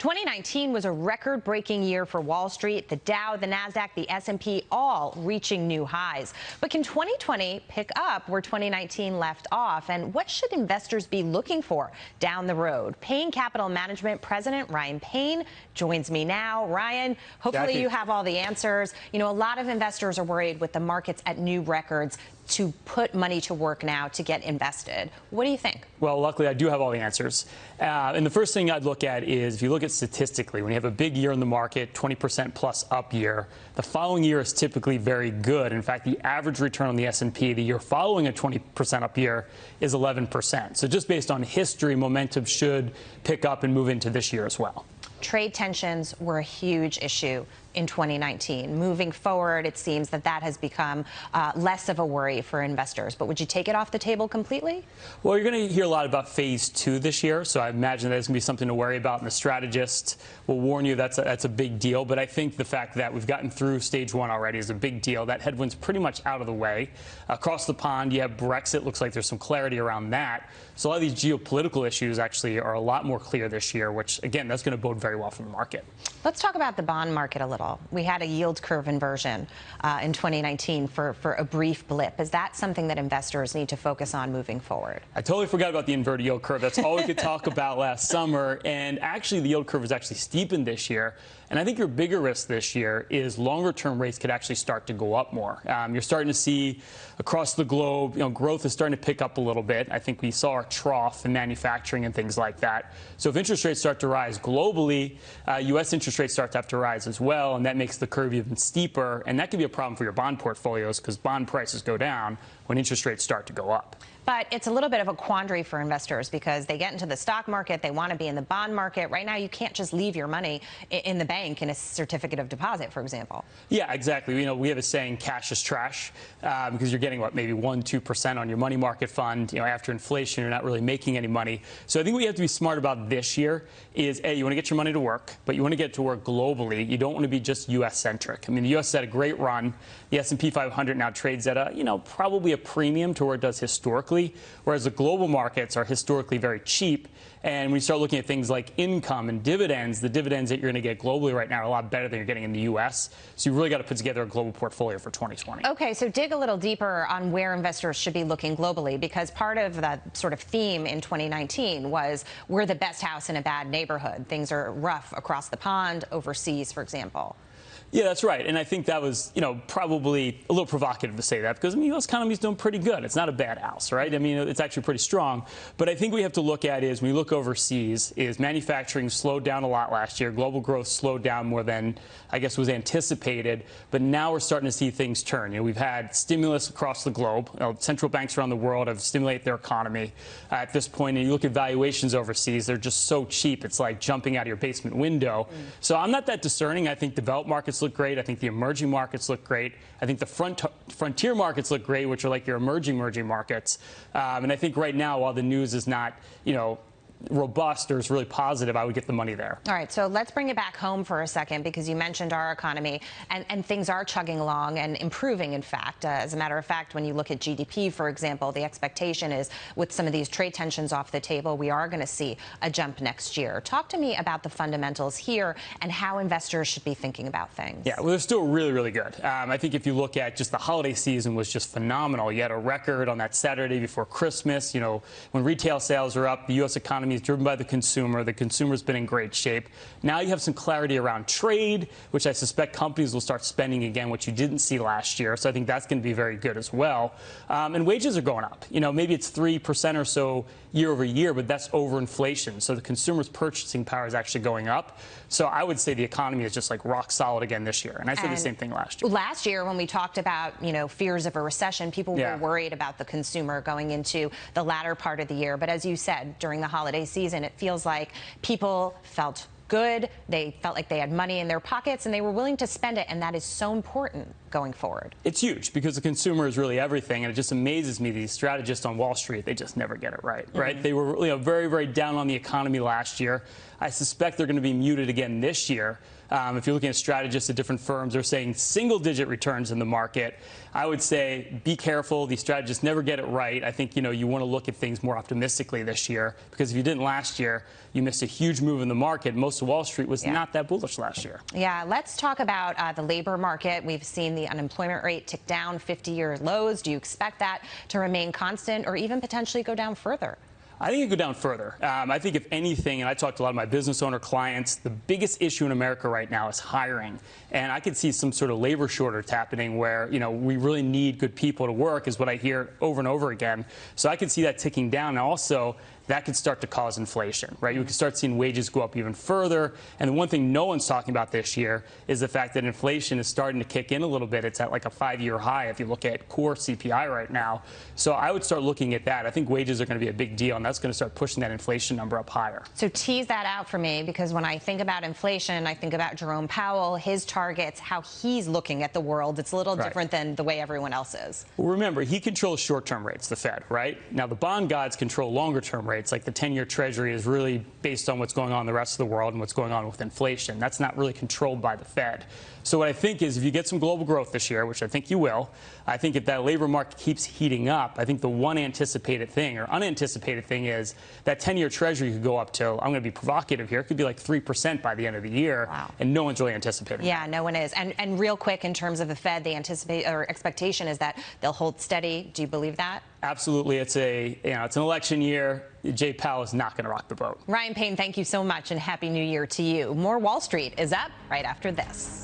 2019 was a record-breaking year for Wall Street. The Dow, the Nasdaq, the S&P all reaching new highs. But can 2020 pick up where 2019 left off? And what should investors be looking for down the road? Payne Capital Management President Ryan Payne joins me now. Ryan, hopefully Jackie. you have all the answers. You know, a lot of investors are worried with the markets at new records to put money to work now to get invested. What do you think? Well, luckily, I do have all the answers. Uh, and the first thing I'd look at is if you look at statistically, when you have a big year in the market, 20% plus up year, the following year is typically very good. In fact, the average return on the S&P the year following a 20% up year is 11%. So just based on history, momentum should pick up and move into this year as well. Trade tensions were a huge issue in 2019. Moving forward, it seems that that has become uh, less of a worry for investors. But would you take it off the table completely? Well, you're going to hear a lot about phase two this year, so I imagine that's going to be something to worry about. And the strategist will warn you that's a, that's a big deal. But I think the fact that we've gotten through stage one already is a big deal. That headwind's pretty much out of the way. Across the pond, you have Brexit. Looks like there's some clarity around that. So a lot of these geopolitical issues actually are a lot more clear this year, which again, that's going to bode very well for the market. Let's talk about the bond market a little. We had a yield curve inversion uh, in 2019 for, for a brief blip. Is that something that investors need to focus on moving forward? I totally forgot about the inverted yield curve. That's all we could talk about last summer. And actually, the yield curve was actually steepened this year. And I think your bigger risk this year is longer term rates could actually start to go up more. Um, you're starting to see across the globe, you know, growth is starting to pick up a little bit. I think we saw our trough in manufacturing and things like that. So if interest rates start to rise globally, uh, U.S. interest rates start to have to rise as well, and that makes the curve even steeper. And that could be a problem for your bond portfolios because bond prices go down when interest rates start to go up. But it's a little bit of a quandary for investors because they get into the stock market, they want to be in the bond market. Right now, you can't just leave your money in the bank in a certificate of deposit, for example. Yeah, exactly. You know, we have a saying, cash is trash, um, because you're getting, what, maybe 1%, 2% on your money market fund. You know, after inflation, you're not really making any money. So I think what you have to be smart about this year is, A, you want to get your money to work, but you want to get it to work globally. You don't want to be just U.S.-centric. I mean, the U.S. had a great run. The S&P 500 now trades at a, you know, probably a premium to where it does historically, whereas the global markets are historically very cheap. And you start looking at things like income and dividends, the dividends that you're going to get globally right now are a lot better than you're getting in the U.S. So you really got to put together a global portfolio for 2020. Okay, so dig a little deeper on where investors should be looking globally, because part of the sort of theme in 2019 was we're the best house in a bad neighborhood. Things are rough across the pond, overseas, for example. Yeah, that's right. And I think that was, you know, probably a little provocative to say that because I mean, the U.S. economy is doing pretty good. It's not a bad house, right? I mean, it's actually pretty strong. But I think we have to look at is when we look overseas, is manufacturing slowed down a lot last year. Global growth slowed down more than I guess was anticipated. But now we're starting to see things turn. You know, we've had stimulus across the globe. You know, central banks around the world have stimulated their economy uh, at this point. And you look at valuations overseas; they're just so cheap. It's like jumping out of your basement window. Mm. So I'm not that discerning. I think developed markets look great. I think the emerging markets look great. I think the front, frontier markets look great, which are like your emerging emerging markets. Um, and I think right now, while the news is not, you know, robust or is really positive, I would get the money there. All right, so let's bring it back home for a second because you mentioned our economy and, and things are chugging along and improving, in fact. Uh, as a matter of fact, when you look at GDP, for example, the expectation is with some of these trade tensions off the table, we are going to see a jump next year. Talk to me about the fundamentals here and how investors should be thinking about things. Yeah, well, they're still really, really good. Um, I think if you look at just the holiday season was just phenomenal. You had a record on that Saturday before Christmas. You know, when retail sales are up, the U.S. economy economy is driven by the consumer. The consumer's been in great shape. Now you have some clarity around trade, which I suspect companies will start spending again, which you didn't see last year. So I think that's going to be very good as well. Um, and wages are going up. You know, maybe it's 3% or so year over year, but that's over inflation. So the consumer's purchasing power is actually going up. So I would say the economy is just like rock solid again this year. And I said and the same thing last year. Last year, when we talked about, you know, fears of a recession, people yeah. were worried about the consumer going into the latter part of the year. But as you said, during the holiday season, it feels like people felt good. They felt like they had money in their pockets and they were willing to spend it. And that is so important going forward. It's huge because the consumer is really everything. And it just amazes me these strategists on Wall Street, they just never get it right, mm -hmm. right? They were you know, very, very down on the economy last year. I suspect they're going to be muted again this year. Um, if you're looking at strategists at different firms, they're saying single-digit returns in the market. I would say be careful. These strategists never get it right. I think you know you want to look at things more optimistically this year because if you didn't last year, you missed a huge move in the market. Most of Wall Street was Yeah. not that bullish last year. Yeah, let's talk about uh, the labor market. We've seen the unemployment rate tick down 50 year lows. Do you expect that to remain constant or even potentially go down further? I think it could go down further. Um, I think if anything, and I talked to a lot of my business owner clients, the biggest issue in America right now is hiring. And I could see some sort of labor shortage happening where, you know, we really need good people to work is what I hear over and over again. So I could see that ticking down. And also, that could start to cause inflation, right? You could start seeing wages go up even further. And the one thing no one's talking about this year is the fact that inflation is starting to kick in a little bit. It's at like a five year high if you look at core CPI right now. So I would start looking at that. I think wages are going to be a big deal, and that's going to start pushing that inflation number up higher. So tease that out for me because when I think about inflation, I think about Jerome Powell, his targets, how he's looking at the world. It's a little Right. different than the way everyone else is. Well, remember, he controls short term rates, the Fed, right? Now, the bond gods control longer term rates. Like the 10 year Treasury is really based on what's going on in the rest of the world and what's going on with inflation. That's not really controlled by the Fed. So, what I think is if you get some global growth this year, which I think you will, I think if that labor market keeps heating up, I think the one anticipated thing or unanticipated thing is that 10 year Treasury could go up to, I'm going to be provocative here, it could be like 3% by the end of the year. Wow. And no one's really anticipating that. Yeah, no one is. And and real quick, in terms of the Fed, the anticipate or expectation is that they'll hold steady. Do you believe that? Absolutely. It's a, you know, it's an election year. Jay Powell is not going to rock the boat. Ryan Payne, thank you so much and happy new year to you. More Wall Street is up right after this.